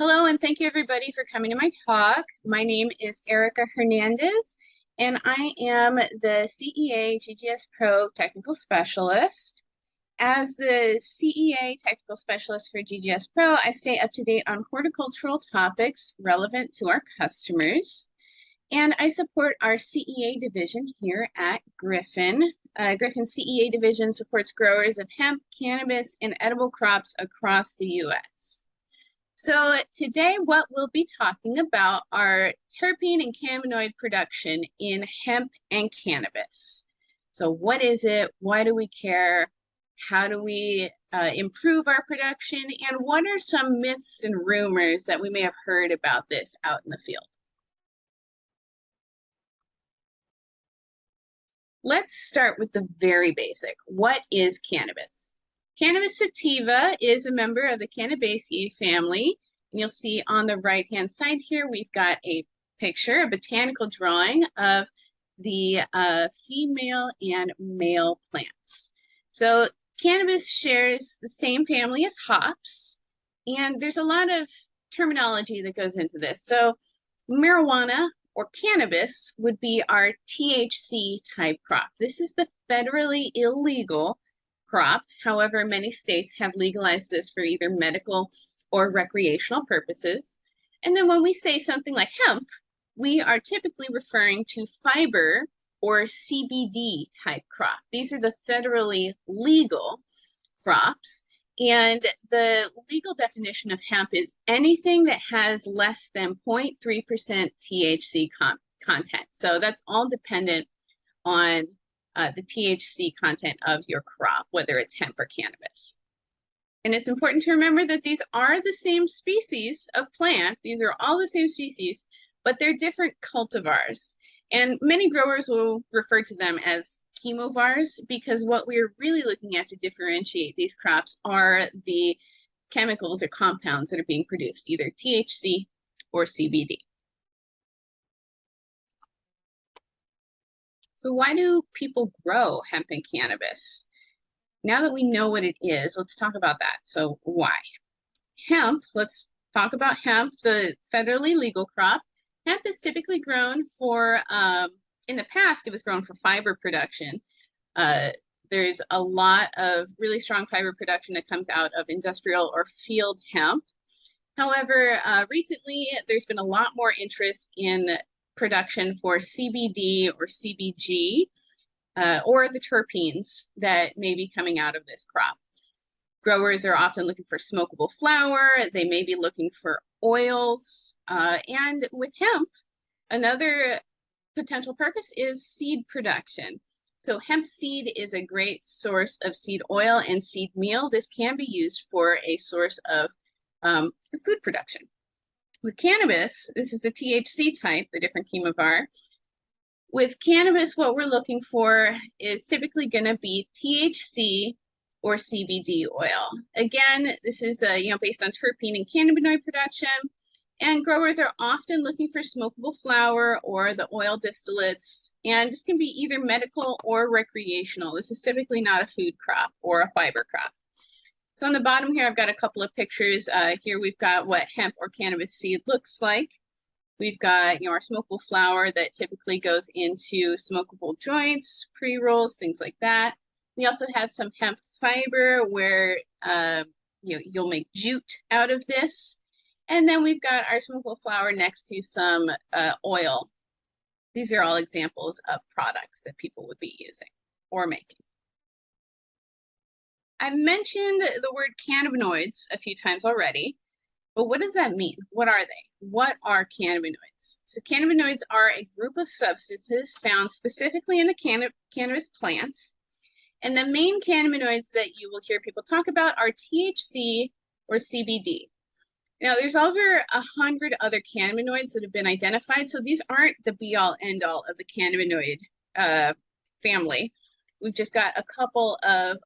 Hello, and thank you everybody for coming to my talk. My name is Erica Hernandez, and I am the CEA GGS Pro Technical Specialist. As the CEA Technical Specialist for GGS Pro, I stay up to date on horticultural topics relevant to our customers. And I support our CEA division here at Griffin. Uh, Griffin CEA division supports growers of hemp, cannabis, and edible crops across the U.S. So today what we'll be talking about are terpene and cannabinoid production in hemp and cannabis. So what is it? Why do we care? How do we uh, improve our production? And what are some myths and rumors that we may have heard about this out in the field? Let's start with the very basic. What is cannabis? Cannabis sativa is a member of the Cannabaceae family. And you'll see on the right-hand side here, we've got a picture, a botanical drawing of the uh, female and male plants. So cannabis shares the same family as hops, and there's a lot of terminology that goes into this. So marijuana or cannabis would be our THC type crop. This is the federally illegal crop. However, many states have legalized this for either medical or recreational purposes. And then when we say something like hemp, we are typically referring to fiber or CBD type crop. These are the federally legal crops. And the legal definition of hemp is anything that has less than 0.3% THC con content. So that's all dependent on uh, the THC content of your crop, whether it's hemp or cannabis. And it's important to remember that these are the same species of plant. These are all the same species, but they're different cultivars. And many growers will refer to them as chemovars because what we're really looking at to differentiate these crops are the chemicals or compounds that are being produced, either THC or CBD. So why do people grow hemp and cannabis? Now that we know what it is, let's talk about that. So why? Hemp, let's talk about hemp, the federally legal crop. Hemp is typically grown for, um, in the past, it was grown for fiber production. Uh, there's a lot of really strong fiber production that comes out of industrial or field hemp. However, uh, recently there's been a lot more interest in production for CBD or CBG, uh, or the terpenes that may be coming out of this crop. Growers are often looking for smokable flower. They may be looking for oils. Uh, and with hemp, another potential purpose is seed production. So hemp seed is a great source of seed oil and seed meal. This can be used for a source of um, food production. With cannabis, this is the THC type, the different chemovar. With cannabis, what we're looking for is typically going to be THC or CBD oil. Again, this is uh, you know based on terpene and cannabinoid production, and growers are often looking for smokable flower or the oil distillates, and this can be either medical or recreational. This is typically not a food crop or a fiber crop. So on the bottom here, I've got a couple of pictures. Uh, here we've got what hemp or cannabis seed looks like. We've got you know our smokable flower that typically goes into smokable joints, pre-rolls, things like that. We also have some hemp fiber where uh, you know, you'll make jute out of this. And then we've got our smokable flower next to some uh, oil. These are all examples of products that people would be using or making. I've mentioned the word cannabinoids a few times already, but what does that mean? What are they? what are cannabinoids? So cannabinoids are a group of substances found specifically in the canna cannabis plant. And the main cannabinoids that you will hear people talk about are THC or CBD. Now, there's over a hundred other cannabinoids that have been identified, so these aren't the be-all, end-all of the cannabinoid uh, family. We've just got a couple of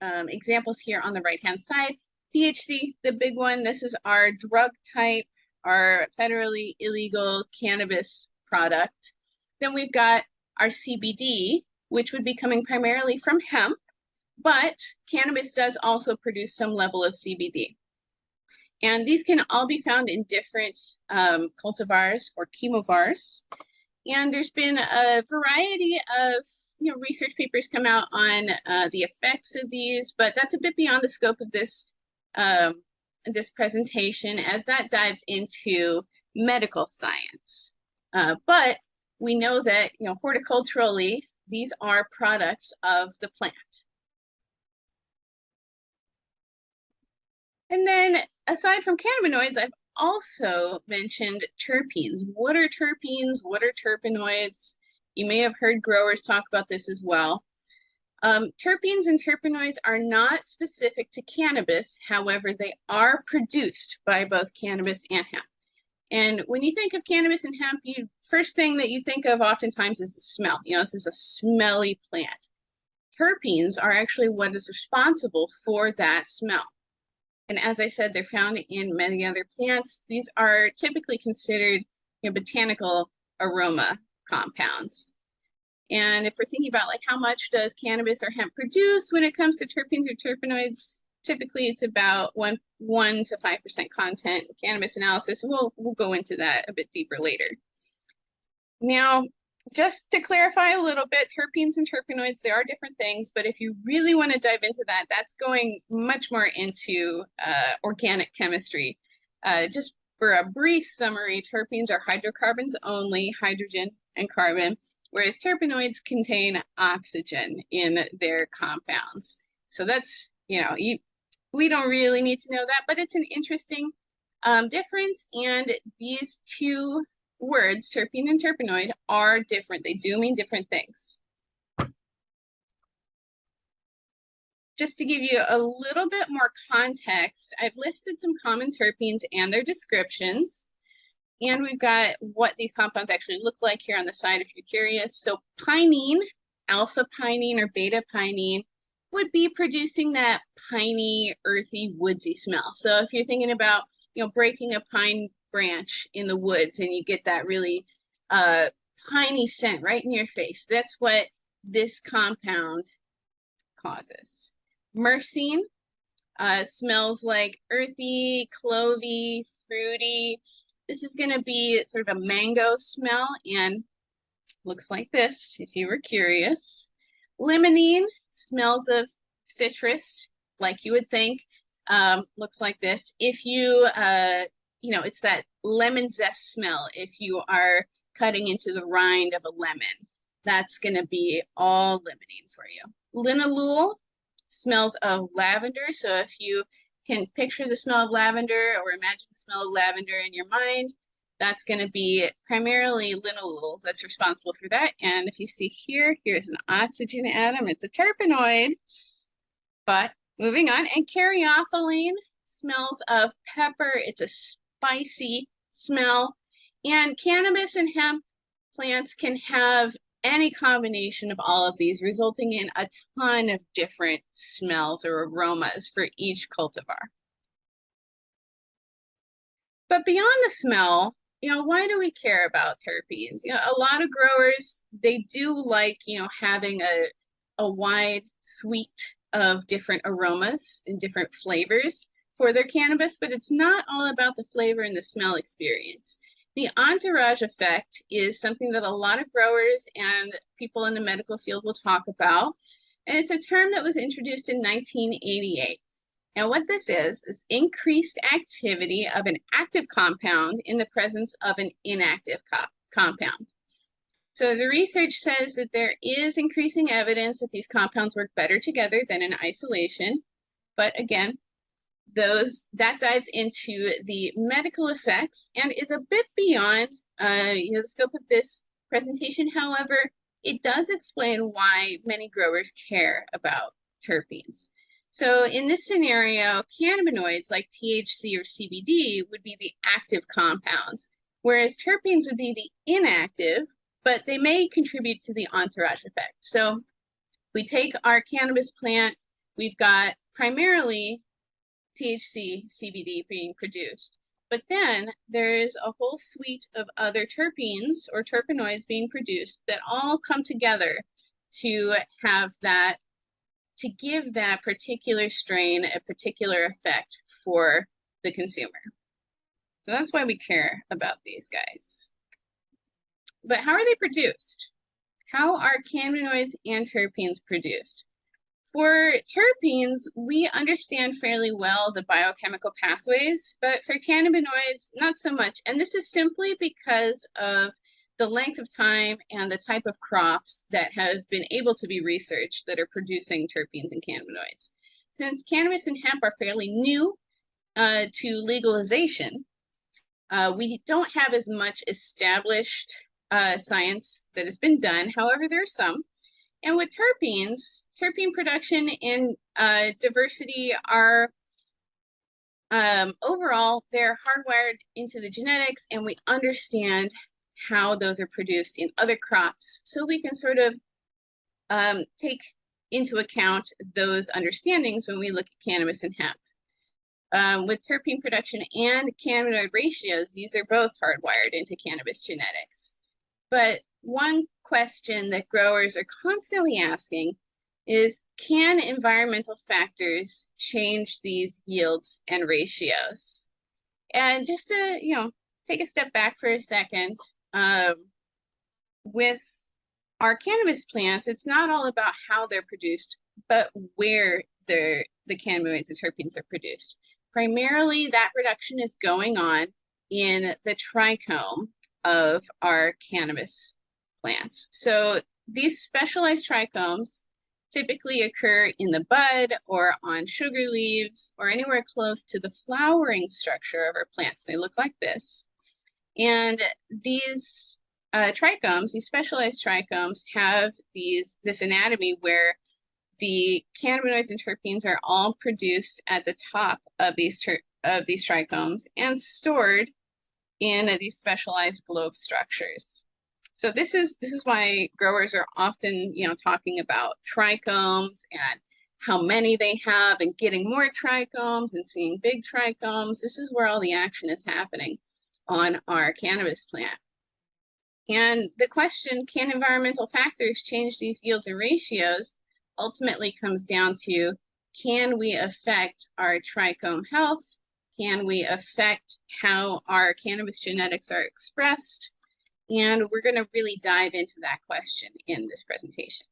um, examples here on the right-hand side. THC, the big one, this is our drug type our federally illegal cannabis product. Then we've got our CBD, which would be coming primarily from hemp, but cannabis does also produce some level of CBD. And these can all be found in different um, cultivars or chemovars. And there's been a variety of you know, research papers come out on uh, the effects of these, but that's a bit beyond the scope of this um, this presentation as that dives into medical science. Uh, but we know that you know horticulturally, these are products of the plant. And then aside from cannabinoids, I've also mentioned terpenes. What are terpenes? What are terpenoids? You may have heard growers talk about this as well. Um, terpenes and terpenoids are not specific to cannabis. However, they are produced by both cannabis and hemp. And when you think of cannabis and hemp, you first thing that you think of oftentimes is the smell. You know, this is a smelly plant. Terpenes are actually what is responsible for that smell. And as I said, they're found in many other plants. These are typically considered you know, botanical aroma compounds. And if we're thinking about like how much does cannabis or hemp produce when it comes to terpenes or terpenoids, typically it's about one one to five percent content cannabis analysis. We'll we'll go into that a bit deeper later. Now, just to clarify a little bit, terpenes and terpenoids, they are different things, but if you really want to dive into that, that's going much more into uh, organic chemistry. Uh, just for a brief summary, terpenes are hydrocarbons only, hydrogen and carbon, whereas terpenoids contain oxygen in their compounds. So that's, you know, you, we don't really need to know that, but it's an interesting um, difference. And these two words, terpene and terpenoid, are different. They do mean different things. Just to give you a little bit more context, I've listed some common terpenes and their descriptions. And we've got what these compounds actually look like here on the side if you're curious. So pinene, alpha pinene or beta pinene would be producing that piney, earthy, woodsy smell. So if you're thinking about, you know, breaking a pine branch in the woods and you get that really uh, piney scent right in your face, that's what this compound causes. Myrcene uh, smells like earthy, clovey, fruity. This is going to be sort of a mango smell and looks like this, if you were curious. Limonene smells of citrus, like you would think. Um, looks like this. If you, uh, you know, it's that lemon zest smell if you are cutting into the rind of a lemon. That's going to be all limonene for you. Linalool smells of lavender. So if you can picture the smell of lavender or imagine the smell of lavender in your mind, that's going to be primarily linalool that's responsible for that. And if you see here, here's an oxygen atom. It's a terpenoid. But moving on, and caryophyllene smells of pepper. It's a spicy smell. And cannabis and hemp plants can have any combination of all of these, resulting in a ton of different smells or aromas for each cultivar. But beyond the smell, you know, why do we care about terpenes? You know, a lot of growers, they do like, you know, having a, a wide suite of different aromas and different flavors for their cannabis, but it's not all about the flavor and the smell experience. The entourage effect is something that a lot of growers and people in the medical field will talk about. And it's a term that was introduced in 1988. And what this is, is increased activity of an active compound in the presence of an inactive co compound. So the research says that there is increasing evidence that these compounds work better together than in isolation. But again, those that dives into the medical effects and is a bit beyond uh, you know, the scope of this presentation. However, it does explain why many growers care about terpenes. So in this scenario, cannabinoids like THC or CBD would be the active compounds, whereas terpenes would be the inactive, but they may contribute to the entourage effect. So we take our cannabis plant, we've got primarily THC, CBD being produced. But then there's a whole suite of other terpenes or terpenoids being produced that all come together to have that, to give that particular strain a particular effect for the consumer. So that's why we care about these guys. But how are they produced? How are cannabinoids and terpenes produced? For terpenes, we understand fairly well the biochemical pathways, but for cannabinoids, not so much. And this is simply because of the length of time and the type of crops that have been able to be researched that are producing terpenes and cannabinoids. Since cannabis and hemp are fairly new uh, to legalization, uh, we don't have as much established uh, science that has been done. However, there are some. And with terpenes, terpene production and uh, diversity are um, overall, they're hardwired into the genetics and we understand how those are produced in other crops. So we can sort of um, take into account those understandings when we look at cannabis and hemp. Um, with terpene production and cannabinoid ratios, these are both hardwired into cannabis genetics. But one question that growers are constantly asking is, can environmental factors change these yields and ratios? And just to, you know, take a step back for a second, um, with our cannabis plants, it's not all about how they're produced, but where the cannabinoids and terpenes are produced. Primarily, that production is going on in the trichome of our cannabis plants. So these specialized trichomes typically occur in the bud or on sugar leaves or anywhere close to the flowering structure of our plants. They look like this. And these uh, trichomes, these specialized trichomes, have these this anatomy where the cannabinoids and terpenes are all produced at the top of these of these trichomes and stored in these specialized globe structures. So this is this is why growers are often, you know, talking about trichomes and how many they have and getting more trichomes and seeing big trichomes. This is where all the action is happening on our cannabis plant. And the question, can environmental factors change these yields and ratios, ultimately comes down to, can we affect our trichome health can we affect how our cannabis genetics are expressed? And we're going to really dive into that question in this presentation.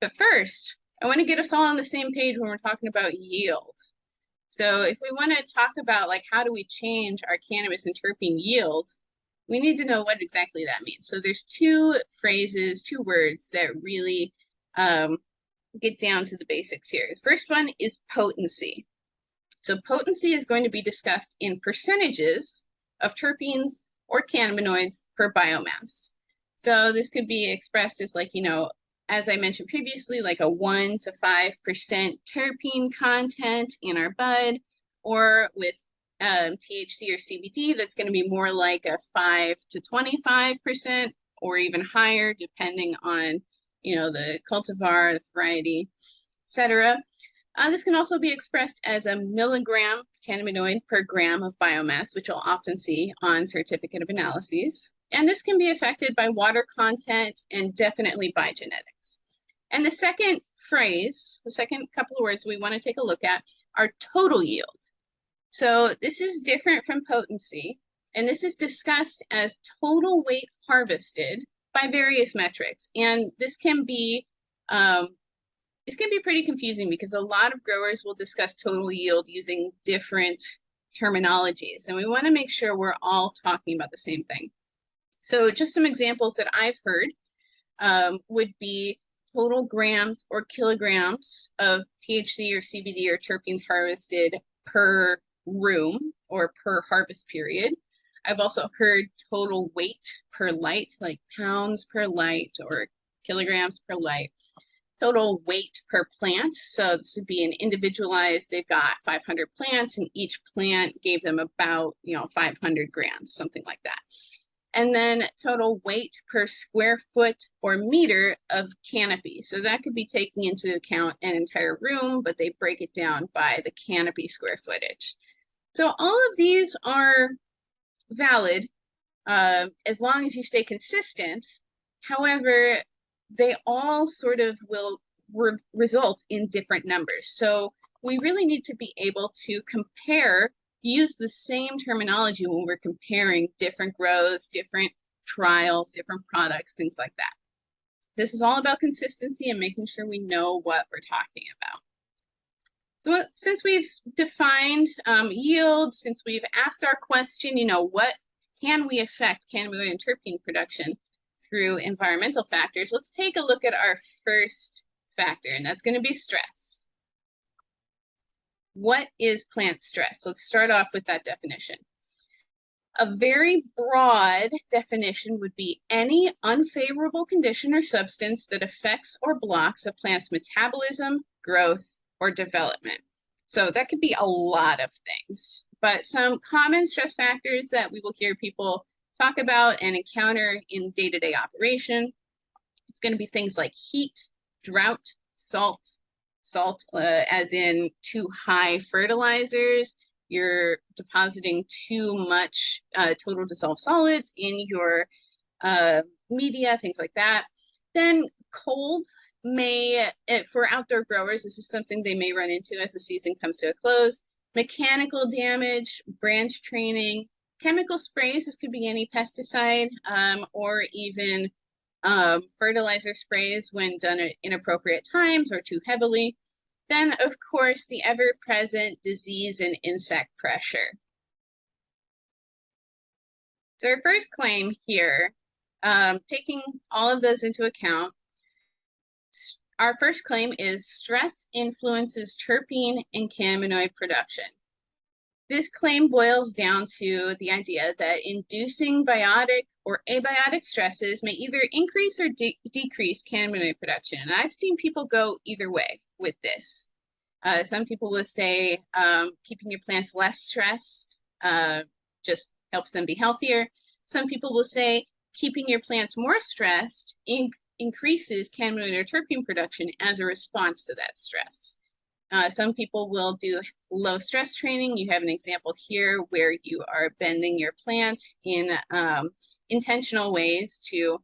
But first, I want to get us all on the same page when we're talking about yield. So if we want to talk about like how do we change our cannabis and terpene yield, we need to know what exactly that means. So there's two phrases, two words that really um, get down to the basics here. The first one is potency. So potency is going to be discussed in percentages of terpenes or cannabinoids per biomass. So this could be expressed as like, you know, as I mentioned previously, like a 1 to 5% terpene content in our bud, or with um, THC or CBD, that's going to be more like a 5 to 25% or even higher, depending on, you know, the cultivar, the variety, etc. Uh, this can also be expressed as a milligram cannabinoid per gram of biomass, which you'll often see on certificate of analyses. And this can be affected by water content and definitely by genetics. And the second phrase, the second couple of words we want to take a look at are total yield. So this is different from potency, and this is discussed as total weight harvested by various metrics. And this can be um, it's going to be pretty confusing because a lot of growers will discuss total yield using different terminologies, and we want to make sure we're all talking about the same thing. So just some examples that I've heard um, would be total grams or kilograms of THC or CBD or terpenes harvested per room or per harvest period. I've also heard total weight per light, like pounds per light or kilograms per light total weight per plant. So this would be an individualized, they've got 500 plants and each plant gave them about, you know, 500 grams, something like that. And then total weight per square foot or meter of canopy. So that could be taking into account an entire room, but they break it down by the canopy square footage. So all of these are valid uh, as long as you stay consistent. However, they all sort of will re result in different numbers. So we really need to be able to compare use the same terminology when we're comparing different grows, different trials, different products, things like that. This is all about consistency and making sure we know what we're talking about. So since we've defined um, yield, since we've asked our question, you know, what can we affect cannabinoid and terpene production through environmental factors, let's take a look at our first factor, and that's going to be stress. What is plant stress? Let's start off with that definition. A very broad definition would be any unfavorable condition or substance that affects or blocks a plant's metabolism, growth, or development. So that could be a lot of things, but some common stress factors that we will hear people talk about and encounter in day-to-day -day operation. It's going to be things like heat, drought, salt, salt uh, as in too high fertilizers, you're depositing too much uh, total dissolved solids in your uh, media, things like that. Then cold may, eh, for outdoor growers, this is something they may run into as the season comes to a close. Mechanical damage, branch training, chemical sprays, this could be any pesticide um, or even um, fertilizer sprays when done at inappropriate times or too heavily. Then, of course, the ever-present disease and insect pressure. So our first claim here, um, taking all of those into account, our first claim is stress influences terpene and cannabinoid production. This claim boils down to the idea that inducing biotic or abiotic stresses may either increase or de decrease cannabinoid production. And I've seen people go either way with this. Uh, some people will say um, keeping your plants less stressed uh, just helps them be healthier. Some people will say keeping your plants more stressed in increases cannabinoid or terpene production as a response to that stress. Uh, some people will do low stress training. You have an example here where you are bending your plant in um, intentional ways to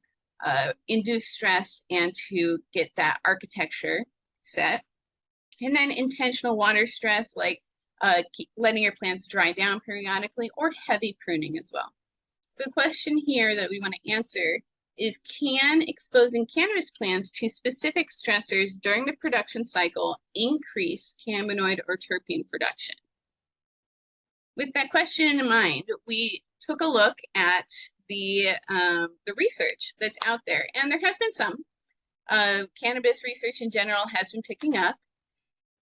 uh, induce stress and to get that architecture set. And then intentional water stress, like uh, letting your plants dry down periodically or heavy pruning as well. So the question here that we want to answer is can exposing cannabis plants to specific stressors during the production cycle increase cannabinoid or terpene production? With that question in mind, we took a look at the, um, the research that's out there, and there has been some. Uh, cannabis research in general has been picking up,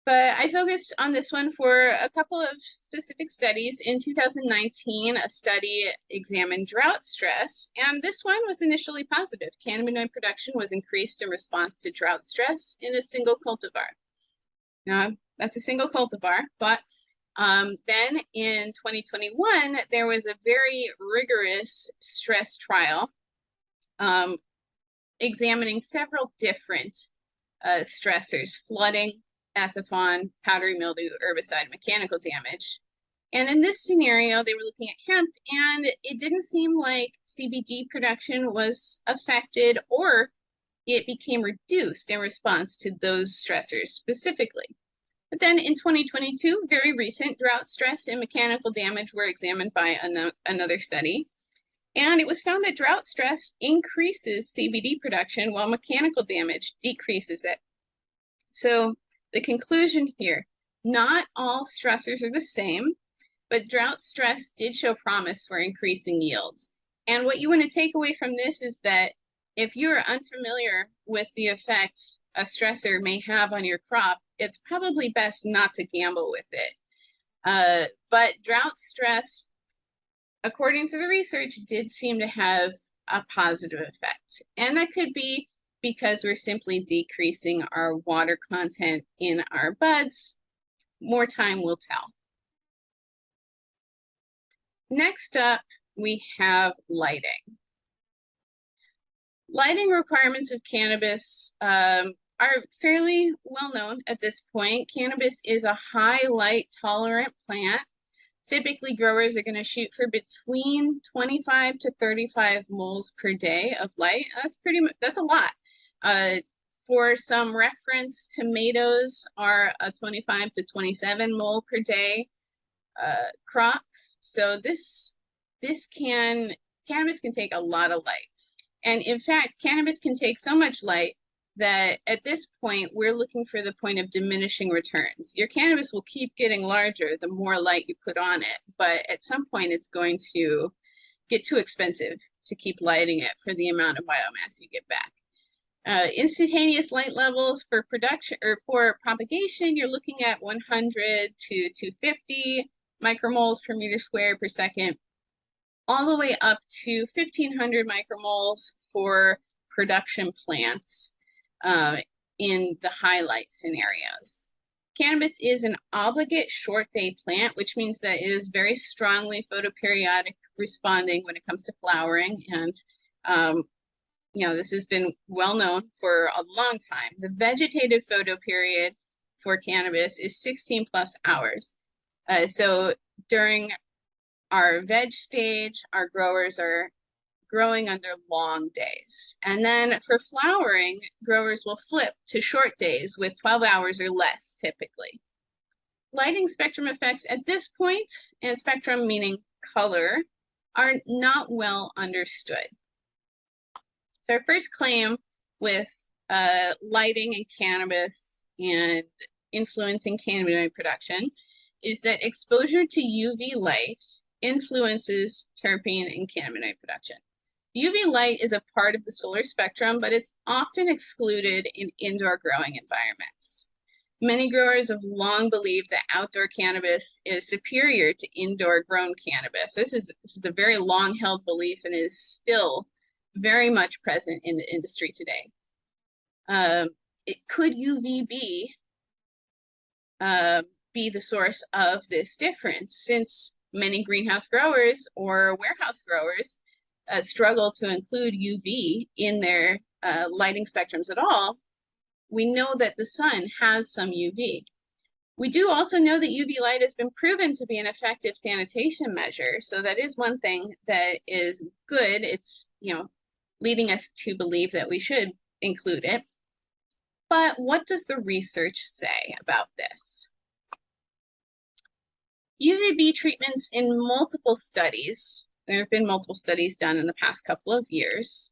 but I focused on this one for a couple of specific studies. In 2019, a study examined drought stress, and this one was initially positive. Cannabinoid production was increased in response to drought stress in a single cultivar. Now, that's a single cultivar, but um, then in 2021, there was a very rigorous stress trial um, examining several different uh, stressors, flooding, Ethephon, powdery mildew, herbicide, mechanical damage. And in this scenario, they were looking at hemp, and it didn't seem like CBD production was affected or it became reduced in response to those stressors specifically. But then in 2022, very recent drought stress and mechanical damage were examined by an another study. And it was found that drought stress increases CBD production while mechanical damage decreases it. So the conclusion here, not all stressors are the same, but drought stress did show promise for increasing yields. And what you want to take away from this is that if you're unfamiliar with the effect a stressor may have on your crop, it's probably best not to gamble with it. Uh, but drought stress, according to the research, did seem to have a positive effect. And that could be because we're simply decreasing our water content in our buds. More time will tell. Next up, we have lighting. Lighting requirements of cannabis um, are fairly well known at this point. Cannabis is a high light tolerant plant. Typically growers are gonna shoot for between 25 to 35 moles per day of light. That's pretty much, that's a lot. Uh, for some reference, tomatoes are a 25 to 27 mole per day. uh, crop. So this, this can, cannabis can take a lot of light. And in fact, cannabis can take so much light that at this point, we're looking for the point of diminishing returns. Your cannabis will keep getting larger the more light you put on it, but at some point it's going to get too expensive to keep lighting it for the amount of biomass you get back. Uh, instantaneous light levels for production or for propagation, you're looking at 100 to 250 micromoles per meter square per second, all the way up to 1500 micromoles for production plants uh, in the highlight scenarios. Cannabis is an obligate short day plant, which means that it is very strongly photoperiodic responding when it comes to flowering. And, um, you know, this has been well known for a long time. The vegetative photo period for cannabis is 16 plus hours. Uh, so during our veg stage, our growers are growing under long days. And then for flowering, growers will flip to short days with 12 hours or less typically. Lighting spectrum effects at this point, and spectrum meaning color, are not well understood. So our first claim with uh, lighting and cannabis and influencing cannabinoid production is that exposure to UV light influences terpene and cannabinoid production. UV light is a part of the solar spectrum, but it's often excluded in indoor growing environments. Many growers have long believed that outdoor cannabis is superior to indoor grown cannabis. This is, a very long held belief and is still very much present in the industry today. Um, it could UVB uh, be the source of this difference since many greenhouse growers or warehouse growers uh, struggle to include UV in their uh, lighting spectrums at all, we know that the sun has some UV. We do also know that UV light has been proven to be an effective sanitation measure. So that is one thing that is good. It's, you know, leading us to believe that we should include it. But what does the research say about this? UVB treatments in multiple studies there have been multiple studies done in the past couple of years,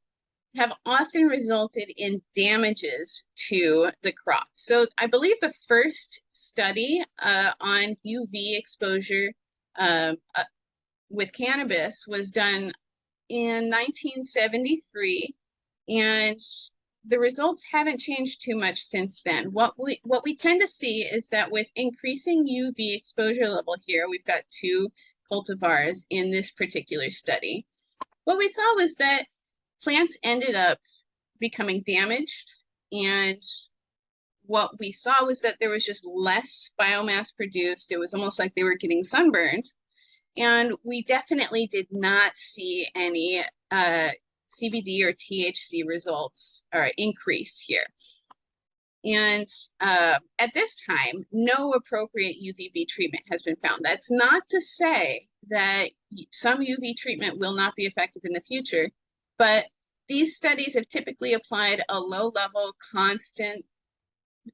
have often resulted in damages to the crop. So I believe the first study uh, on UV exposure uh, uh, with cannabis was done in 1973, and the results haven't changed too much since then. What we what we tend to see is that with increasing UV exposure level here, we've got two cultivars in this particular study. What we saw was that plants ended up becoming damaged and what we saw was that there was just less biomass produced. It was almost like they were getting sunburned. And we definitely did not see any uh, CBD or THC results or increase here. And uh, at this time, no appropriate UVB treatment has been found. That's not to say that some UV treatment will not be effective in the future, but these studies have typically applied a low level, constant,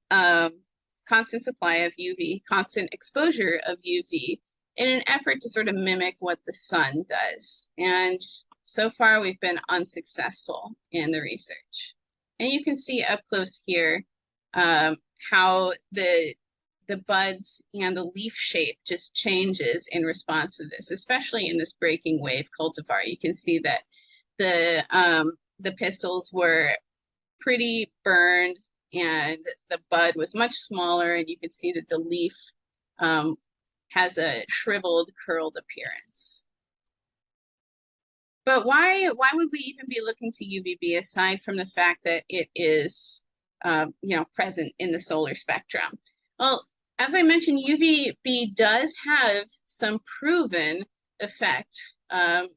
um, constant supply of UV, constant exposure of UV in an effort to sort of mimic what the sun does. And so far we've been unsuccessful in the research. And you can see up close here um, how the the buds and the leaf shape just changes in response to this, especially in this breaking wave cultivar. You can see that the um, the pistils were pretty burned and the bud was much smaller and you can see that the leaf um, has a shriveled, curled appearance. But why, why would we even be looking to UVB aside from the fact that it is uh, you know, present in the solar spectrum. Well, as I mentioned, UVB does have some proven effect, um,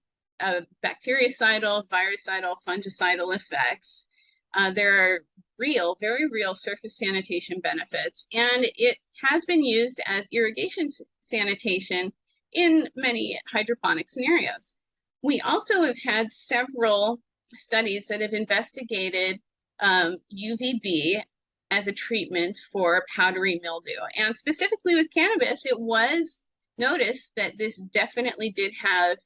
bactericidal, virucidal, fungicidal effects. Uh, there are real, very real surface sanitation benefits, and it has been used as irrigation sanitation in many hydroponic scenarios. We also have had several studies that have investigated um, UVB as a treatment for powdery mildew. And specifically with cannabis, it was noticed that this definitely did have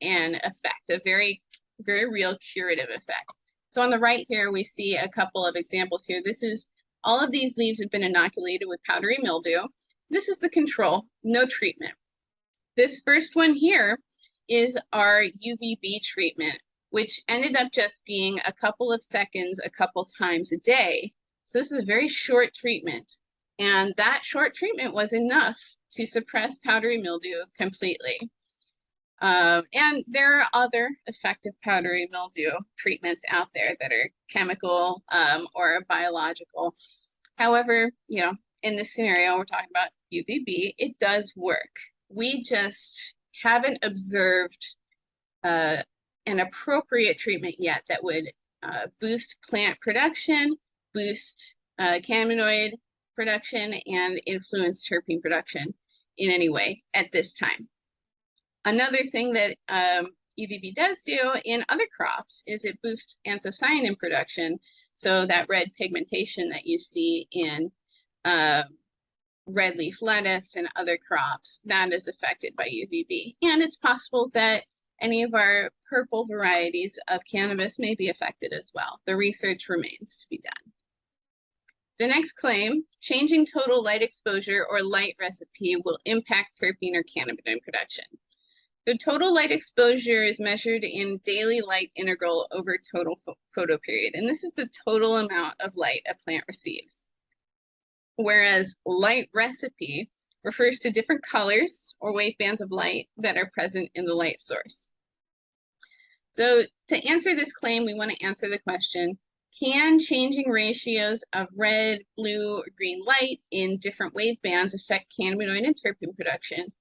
an effect, a very, very real curative effect. So on the right here, we see a couple of examples here. This is, all of these leaves have been inoculated with powdery mildew. This is the control, no treatment. This first one here is our UVB treatment, which ended up just being a couple of seconds, a couple times a day. So this is a very short treatment. And that short treatment was enough to suppress powdery mildew completely. Um, and there are other effective powdery mildew treatments out there that are chemical um, or biological. However, you know, in this scenario, we're talking about UVB, it does work. We just haven't observed uh, an appropriate treatment yet that would uh, boost plant production, boost uh, cannabinoid production, and influence terpene production in any way at this time. Another thing that um, UVB does do in other crops is it boosts anthocyanin production. So that red pigmentation that you see in uh, red leaf lettuce and other crops, that is affected by UVB. And it's possible that any of our purple varieties of cannabis may be affected as well. The research remains to be done. The next claim, changing total light exposure or light recipe will impact terpene or cannabinoid production. The total light exposure is measured in daily light integral over total photo period, and this is the total amount of light a plant receives. Whereas light recipe refers to different colors or wavebands of light that are present in the light source. So to answer this claim, we want to answer the question, can changing ratios of red, blue, or green light in different wavebands affect cannabinoid and terpene production?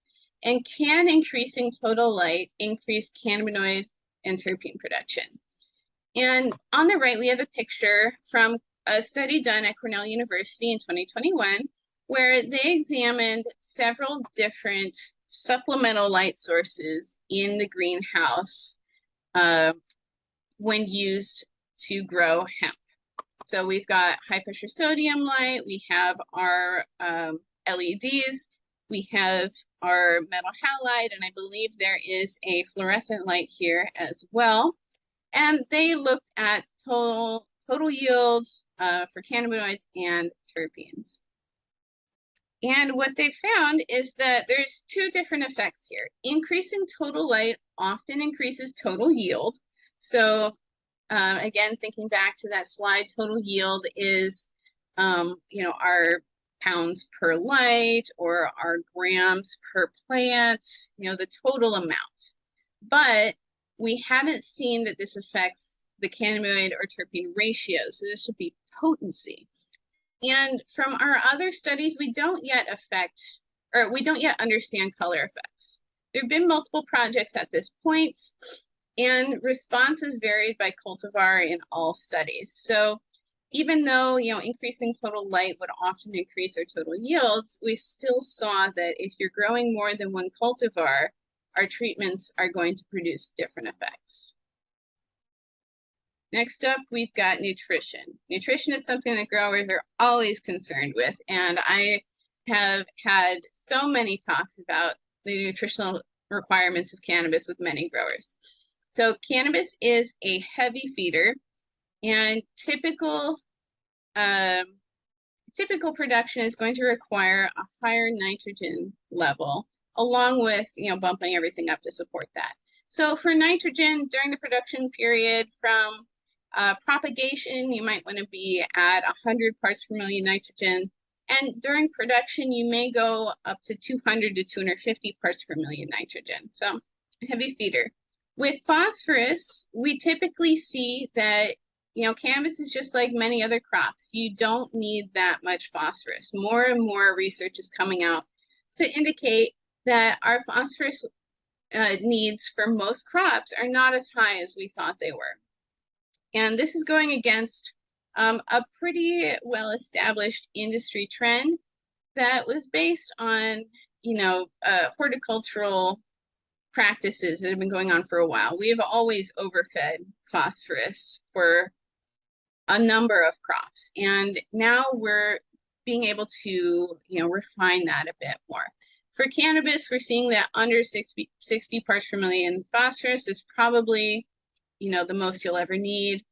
And can increasing total light increase cannabinoid and terpene production? And on the right, we have a picture from a study done at Cornell University in 2021, where they examined several different supplemental light sources in the greenhouse uh, when used to grow hemp. So we've got high pressure sodium light, we have our um, LEDs, we have our metal halide, and I believe there is a fluorescent light here as well. And they looked at total, total yield uh, for cannabinoids and terpenes. And what they found is that there's two different effects here. Increasing total light often increases total yield. So uh, again, thinking back to that slide, total yield is, um, you know, our pounds per light or our grams per plant, you know, the total amount. But we haven't seen that this affects the cannabinoid or terpene ratio. So this would be potency. And from our other studies, we don't yet affect, or we don't yet understand color effects. There have been multiple projects at this point, and responses varied by cultivar in all studies. So even though you know increasing total light would often increase our total yields, we still saw that if you're growing more than one cultivar, our treatments are going to produce different effects. Next up, we've got nutrition. Nutrition is something that growers are always concerned with, and I have had so many talks about the nutritional requirements of cannabis with many growers. So cannabis is a heavy feeder and typical um, typical production is going to require a higher nitrogen level, along with you know bumping everything up to support that. So for nitrogen during the production period from uh, propagation, you might want to be at 100 parts per million nitrogen. And during production, you may go up to 200 to 250 parts per million nitrogen. So heavy feeder. With phosphorus, we typically see that you know, cannabis is just like many other crops. You don't need that much phosphorus. More and more research is coming out to indicate that our phosphorus uh, needs for most crops are not as high as we thought they were. And this is going against um, a pretty well-established industry trend that was based on, you know, uh, horticultural practices that have been going on for a while. We have always overfed phosphorus for a number of crops. And now we're being able to, you know, refine that a bit more. For cannabis, we're seeing that under 60, 60 parts per million phosphorus is probably, you know, the most you'll ever need.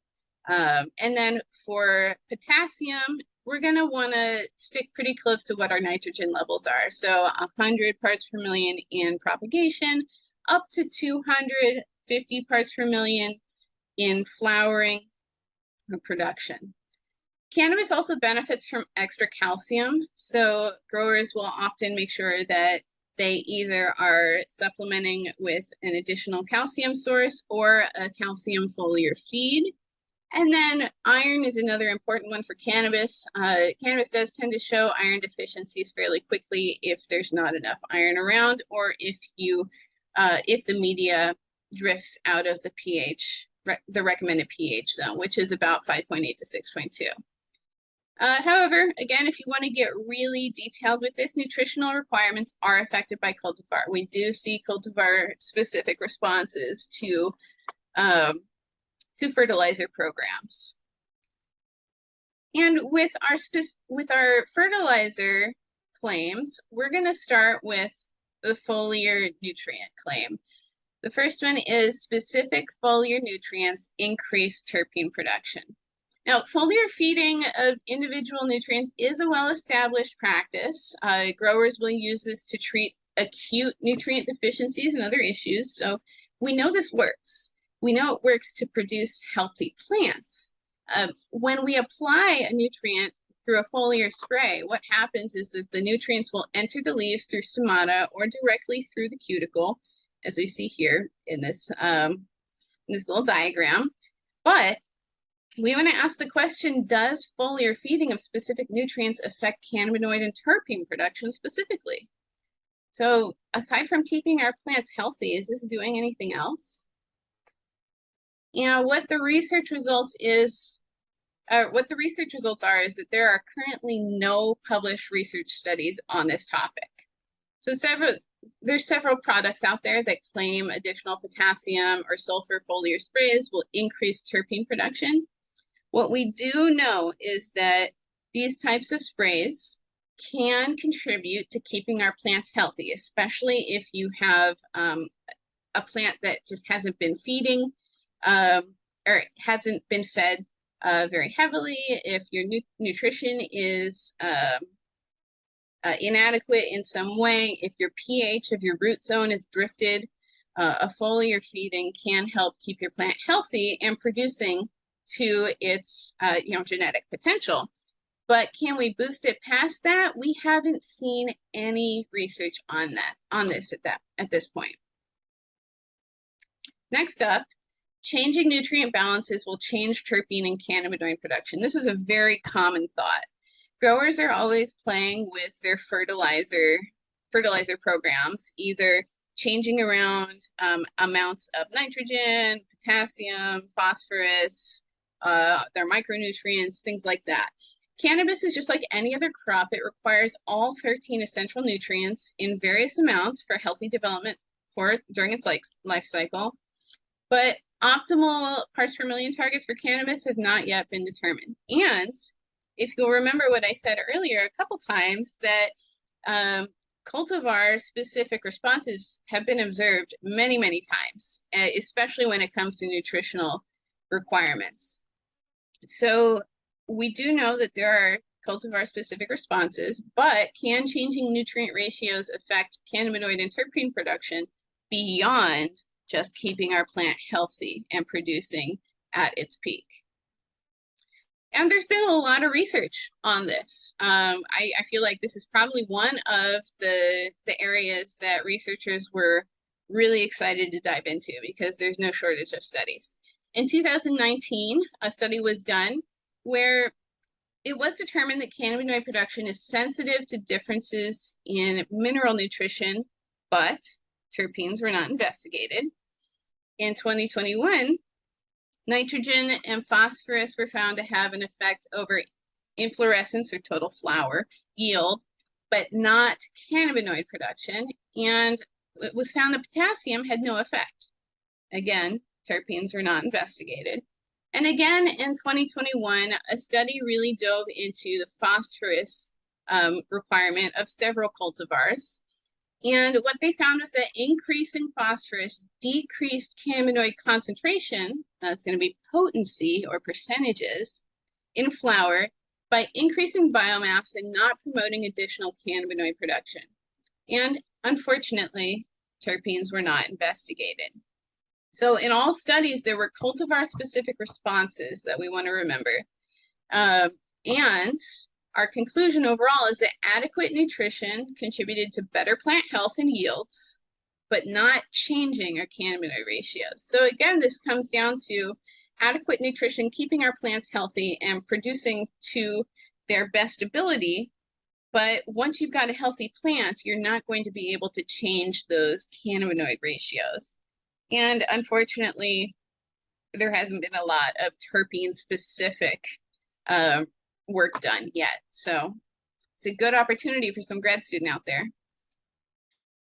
Um, and then for potassium, we're going to want to stick pretty close to what our nitrogen levels are. So 100 parts per million in propagation, up to 250 parts per million in flowering production. Cannabis also benefits from extra calcium, so growers will often make sure that they either are supplementing with an additional calcium source or a calcium foliar feed. And then iron is another important one for cannabis. Uh, cannabis does tend to show iron deficiencies fairly quickly if there's not enough iron around or if you uh, if the media drifts out of the pH, re the recommended pH zone, which is about 5.8 to 6.2. Uh, however, again, if you want to get really detailed with this, nutritional requirements are affected by cultivar. We do see cultivar specific responses to, um, to fertilizer programs. And with our, with our fertilizer claims, we're going to start with the foliar nutrient claim. The first one is specific foliar nutrients increase terpene production. Now, foliar feeding of individual nutrients is a well-established practice. Uh, growers will use this to treat acute nutrient deficiencies and other issues. So we know this works. We know it works to produce healthy plants. Uh, when we apply a nutrient through a foliar spray, what happens is that the nutrients will enter the leaves through stomata or directly through the cuticle, as we see here in this, um, in this little diagram. But we want to ask the question, does foliar feeding of specific nutrients affect cannabinoid and terpene production specifically? So aside from keeping our plants healthy, is this doing anything else? You know, what the research results is, uh, what the research results are is that there are currently no published research studies on this topic. So several, there's several products out there that claim additional potassium or sulfur foliar sprays will increase terpene production. What we do know is that these types of sprays can contribute to keeping our plants healthy, especially if you have um, a plant that just hasn't been feeding um, or hasn't been fed uh, very heavily, if your nu nutrition is um, uh, inadequate in some way, if your pH of your root zone is drifted, uh, a foliar feeding can help keep your plant healthy and producing to its uh, you know genetic potential. But can we boost it past that? We haven't seen any research on that on this at that at this point. Next up, changing nutrient balances will change terpene and cannabinoid production. This is a very common thought. Growers are always playing with their fertilizer fertilizer programs, either changing around um, amounts of nitrogen, potassium, phosphorus, uh, their micronutrients, things like that. Cannabis is just like any other crop. It requires all 13 essential nutrients in various amounts for healthy development for during its life, life cycle. But optimal parts per million targets for cannabis have not yet been determined. And if you'll remember what I said earlier a couple times, that um, cultivar specific responses have been observed many, many times, especially when it comes to nutritional requirements. So we do know that there are cultivar specific responses, but can changing nutrient ratios affect cannabinoid and terpene production beyond just keeping our plant healthy and producing at its peak? And there's been a lot of research on this. Um, I, I feel like this is probably one of the, the areas that researchers were really excited to dive into because there's no shortage of studies. In 2019, a study was done where it was determined that cannabinoid production is sensitive to differences in mineral nutrition, but terpenes were not investigated. In 2021, nitrogen and phosphorus were found to have an effect over inflorescence or total flower yield, but not cannabinoid production. And it was found that potassium had no effect. Again, terpenes were not investigated. And again, in 2021, a study really dove into the phosphorus um, requirement of several cultivars. And what they found was that increasing phosphorus decreased cannabinoid concentration, that's going to be potency or percentages, in flower by increasing biomass and not promoting additional cannabinoid production. And unfortunately, terpenes were not investigated. So in all studies, there were cultivar-specific responses that we want to remember. Uh, and our conclusion overall is that adequate nutrition contributed to better plant health and yields, but not changing our cannabinoid ratios. So again, this comes down to adequate nutrition, keeping our plants healthy and producing to their best ability. But once you've got a healthy plant, you're not going to be able to change those cannabinoid ratios. And unfortunately, there hasn't been a lot of terpene specific uh, work done yet. So it's a good opportunity for some grad student out there.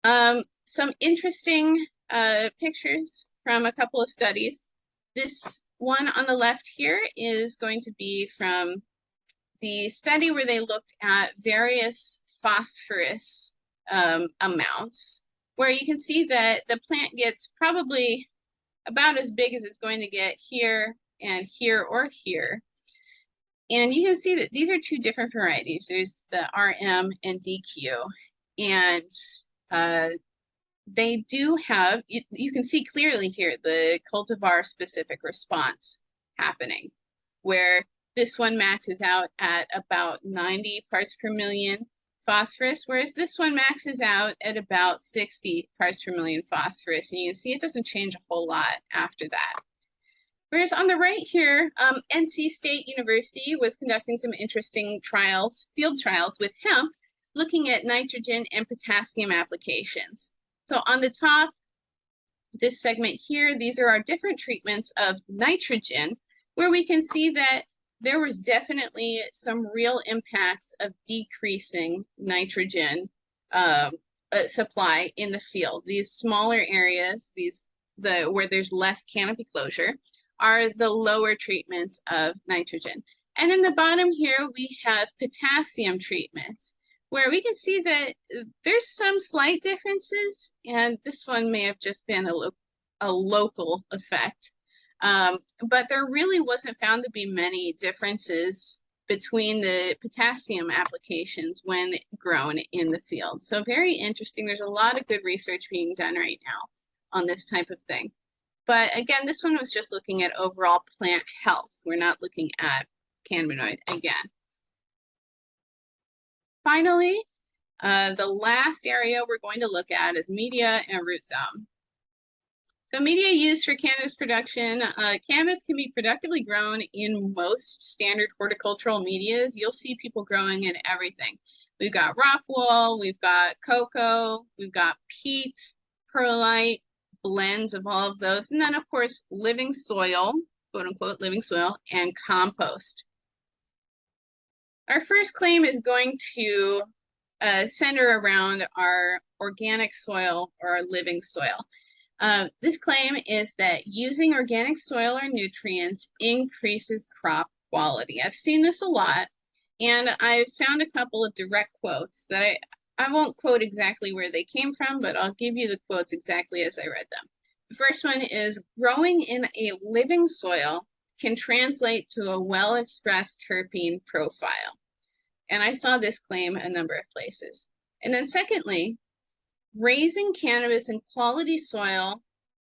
Um, some interesting uh, pictures from a couple of studies. This one on the left here is going to be from the study where they looked at various phosphorus um, amounts, where you can see that the plant gets probably about as big as it's going to get here and here or here. And you can see that these are two different varieties. There's the RM and DQ. And uh, they do have, you, you can see clearly here, the cultivar specific response happening, where this one maxes out at about 90 parts per million phosphorus, whereas this one maxes out at about 60 parts per million phosphorus. And you can see it doesn't change a whole lot after that. Whereas on the right here, um, NC State University was conducting some interesting trials, field trials with hemp, looking at nitrogen and potassium applications. So on the top, this segment here, these are our different treatments of nitrogen, where we can see that there was definitely some real impacts of decreasing nitrogen uh, uh, supply in the field. These smaller areas, these the where there's less canopy closure, are the lower treatments of nitrogen. And in the bottom here, we have potassium treatments, where we can see that there's some slight differences, and this one may have just been a, lo a local effect. Um, but there really wasn't found to be many differences between the potassium applications when grown in the field. So very interesting. There's a lot of good research being done right now on this type of thing. But again, this one was just looking at overall plant health. We're not looking at cannabinoid again. Finally, uh, the last area we're going to look at is media and root zone. So media used for cannabis production, uh, cannabis can be productively grown in most standard horticultural medias. You'll see people growing in everything. We've got rock wool, we've got coco, we've got peat, perlite, blends of all of those. And then of course, living soil, quote unquote, living soil and compost. Our first claim is going to uh, center around our organic soil or our living soil. Uh, this claim is that using organic soil or nutrients increases crop quality. I've seen this a lot, and I've found a couple of direct quotes that I, I won't quote exactly where they came from, but I'll give you the quotes exactly as I read them. The first one is growing in a living soil can translate to a well-expressed terpene profile. And I saw this claim a number of places. And then secondly, raising cannabis in quality soil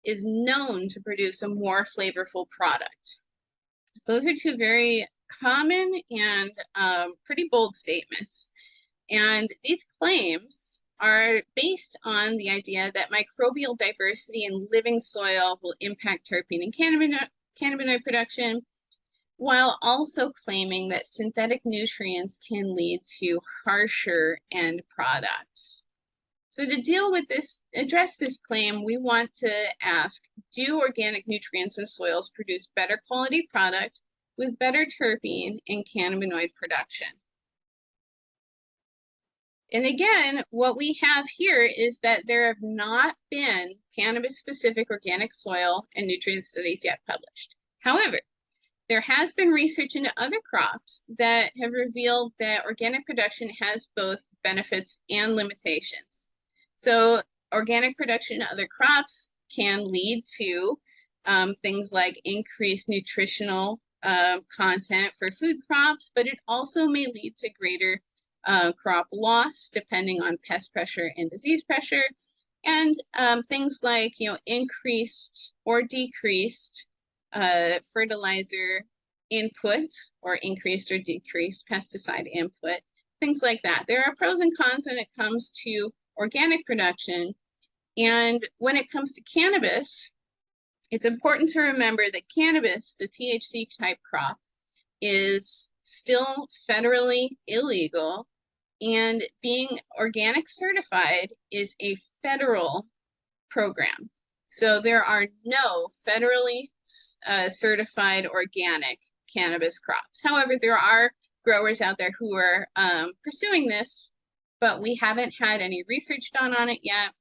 is known to produce a more flavorful product. So those are two very common and um, pretty bold statements. And these claims are based on the idea that microbial diversity in living soil will impact terpene and cannabinoid, cannabinoid production, while also claiming that synthetic nutrients can lead to harsher end products. So to deal with this, address this claim, we want to ask, do organic nutrients in soils produce better quality product with better terpene and cannabinoid production? And again, what we have here is that there have not been cannabis-specific organic soil and nutrient studies yet published. However, there has been research into other crops that have revealed that organic production has both benefits and limitations. So organic production in other crops can lead to um, things like increased nutritional uh, content for food crops, but it also may lead to greater uh, crop loss depending on pest pressure and disease pressure, and um, things like you know increased or decreased uh, fertilizer input or increased or decreased pesticide input, things like that. There are pros and cons when it comes to organic production. And when it comes to cannabis, it's important to remember that cannabis, the THC type crop, is still federally illegal and being organic certified is a federal program. So there are no federally uh, certified organic cannabis crops. However, there are growers out there who are um, pursuing this, but we haven't had any research done on it yet.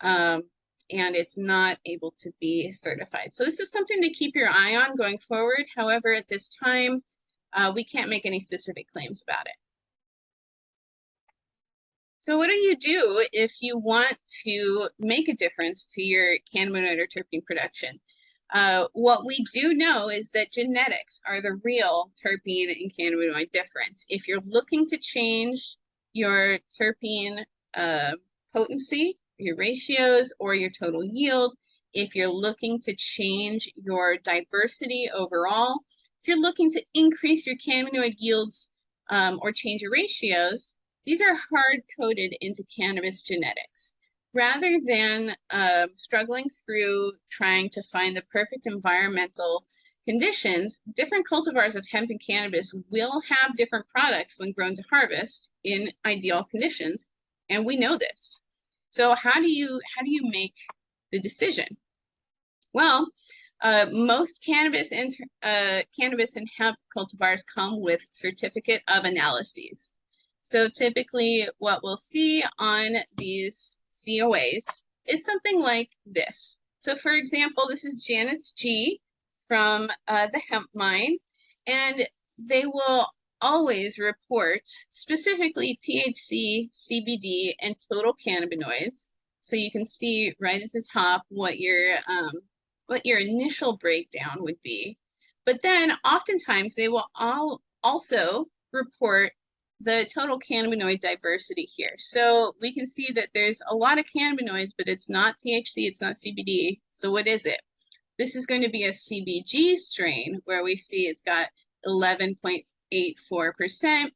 Um, and it's not able to be certified. So this is something to keep your eye on going forward. However, at this time, uh, we can't make any specific claims about it. So what do you do if you want to make a difference to your cannabinoid or terpene production? Uh, what we do know is that genetics are the real terpene and cannabinoid difference. If you're looking to change your terpene uh, potency, your ratios, or your total yield, if you're looking to change your diversity overall, if you're looking to increase your cannabinoid yields um, or change your ratios, these are hard coded into cannabis genetics rather than uh, struggling through trying to find the perfect environmental conditions, different cultivars of hemp and cannabis will have different products when grown to harvest in ideal conditions, and we know this. So how do you how do you make the decision? Well, uh, most cannabis and uh, cannabis and hemp cultivars come with certificate of analyses. So typically what we'll see on these COAs is something like this. So for example, this is Janet's G from uh, the hemp mine, and they will always report specifically THC, CBD, and total cannabinoids. So you can see right at the top what your um, what your initial breakdown would be. But then oftentimes they will all also report the total cannabinoid diversity here. So we can see that there's a lot of cannabinoids, but it's not THC, it's not CBD. So what is it? This is going to be a CBG strain where we see it's got 11.84%.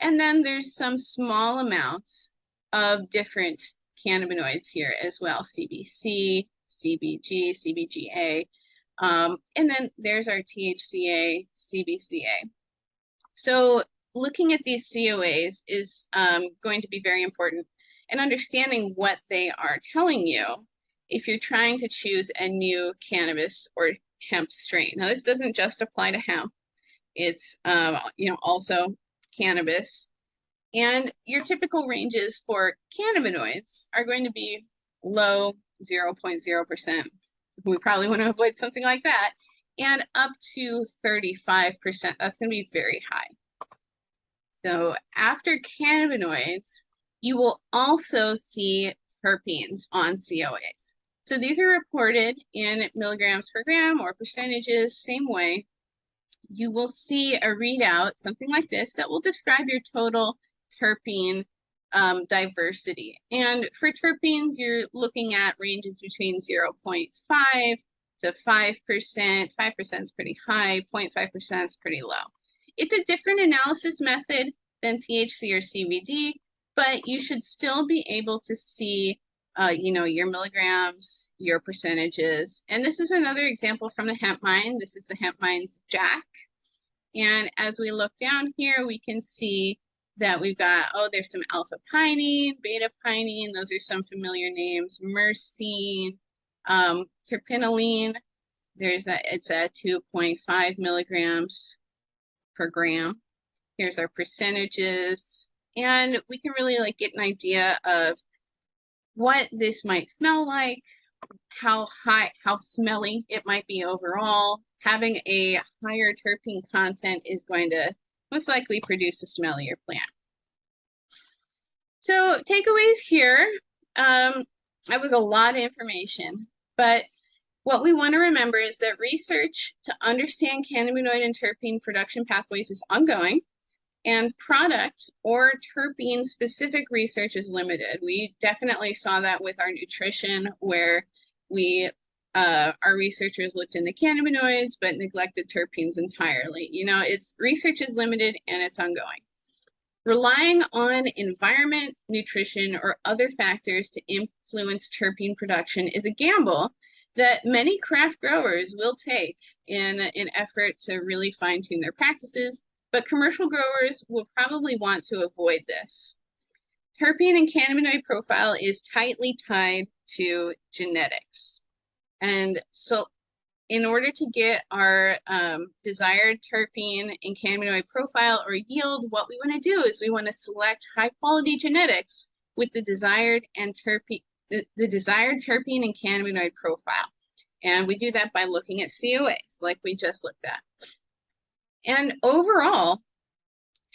And then there's some small amounts of different cannabinoids here as well, CBC, CBG, CBGA. Um, and then there's our THCA, CBCA. So looking at these COAs is um, going to be very important and understanding what they are telling you if you're trying to choose a new cannabis or hemp strain. Now, this doesn't just apply to hemp. It's, um, you know, also cannabis. And your typical ranges for cannabinoids are going to be low 0.0%. We probably want to avoid something like that. And up to 35%. That's going to be very high. So after cannabinoids, you will also see terpenes on COAs. So these are reported in milligrams per gram or percentages, same way. You will see a readout, something like this, that will describe your total terpene um, diversity. And for terpenes, you're looking at ranges between 0.5 to 5%. 5% is pretty high, 0.5% is pretty low. It's a different analysis method than THC or CBD, but you should still be able to see, uh, you know, your milligrams, your percentages. And this is another example from the hemp mine. This is the hemp mine's Jack. And as we look down here, we can see that we've got, oh, there's some alpha pinene, beta pinene. Those are some familiar names. Myrcene, um. There's a, it's at 2.5 milligrams per gram. Here's our percentages. And we can really like get an idea of what this might smell like, how high, how smelly it might be overall. Having a higher terpene content is going to most likely produce a smellier plant. So takeaways here, um, that was a lot of information, but what we want to remember is that research to understand cannabinoid and terpene production pathways is ongoing and product or terpene specific research is limited. We definitely saw that with our nutrition where we uh, our researchers looked into cannabinoids but neglected terpenes entirely. You know, it's research is limited and it's ongoing. Relying on environment, nutrition, or other factors to influence terpene production is a gamble that many craft growers will take in an effort to really fine tune their practices, but commercial growers will probably want to avoid this. Terpene and cannabinoid profile is tightly tied to genetics. And so in order to get our um, desired terpene and cannabinoid profile or yield, what we want to do is we want to select high quality genetics with the desired and terpene, the, the desired terpene and cannabinoid profile. And we do that by looking at COAs like we just looked at. And overall,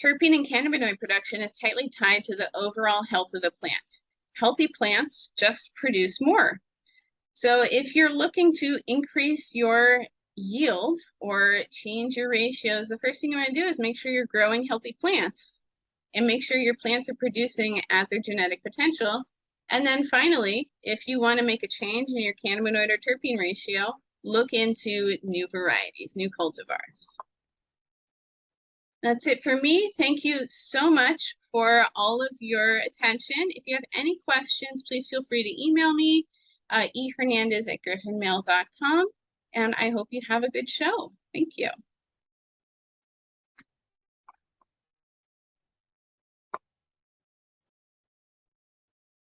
terpene and cannabinoid production is tightly tied to the overall health of the plant. Healthy plants just produce more. So if you're looking to increase your yield or change your ratios, the first thing you want to do is make sure you're growing healthy plants and make sure your plants are producing at their genetic potential. And then finally, if you want to make a change in your cannabinoid or terpene ratio, look into new varieties, new cultivars. That's it for me. Thank you so much for all of your attention. If you have any questions, please feel free to email me uh, ehernandez at griffinmail.com. And I hope you have a good show. Thank you.